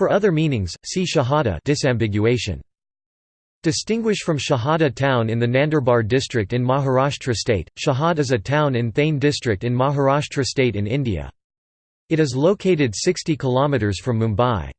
For other meanings, see Shahada disambiguation. Distinguish from Shahada town in the Nandurbar district in Maharashtra state. Shahad is a town in Thane district in Maharashtra state in India. It is located 60 km from Mumbai.